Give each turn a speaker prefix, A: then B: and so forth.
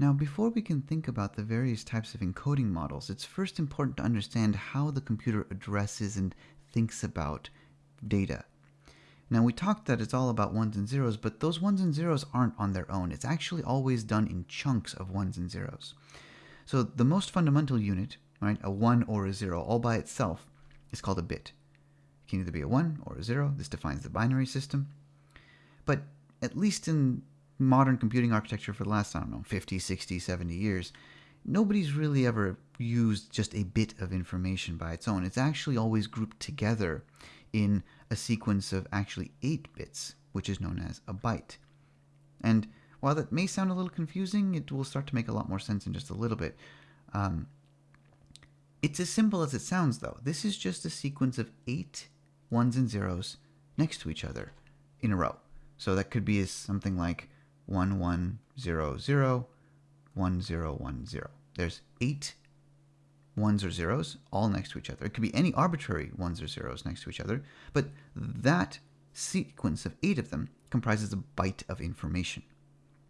A: Now, before we can think about the various types of encoding models, it's first important to understand how the computer addresses and thinks about data. Now, we talked that it's all about ones and zeros, but those ones and zeros aren't on their own. It's actually always done in chunks of ones and zeros. So the most fundamental unit, right, a 1 or a 0, all by itself, is called a bit. It can either be a 1 or a 0. This defines the binary system. But at least in modern computing architecture for the last, I don't know, 50, 60, 70 years, nobody's really ever used just a bit of information by its own. It's actually always grouped together in a sequence of actually 8 bits, which is known as a byte. And while that may sound a little confusing, it will start to make a lot more sense in just a little bit. Um, it's as simple as it sounds, though. This is just a sequence of eight ones and zeros next to each other in a row. So that could be something like 1100, 1010. There's eight ones or zeros all next to each other. It could be any arbitrary ones or zeros next to each other, but that sequence of eight of them comprises a byte of information.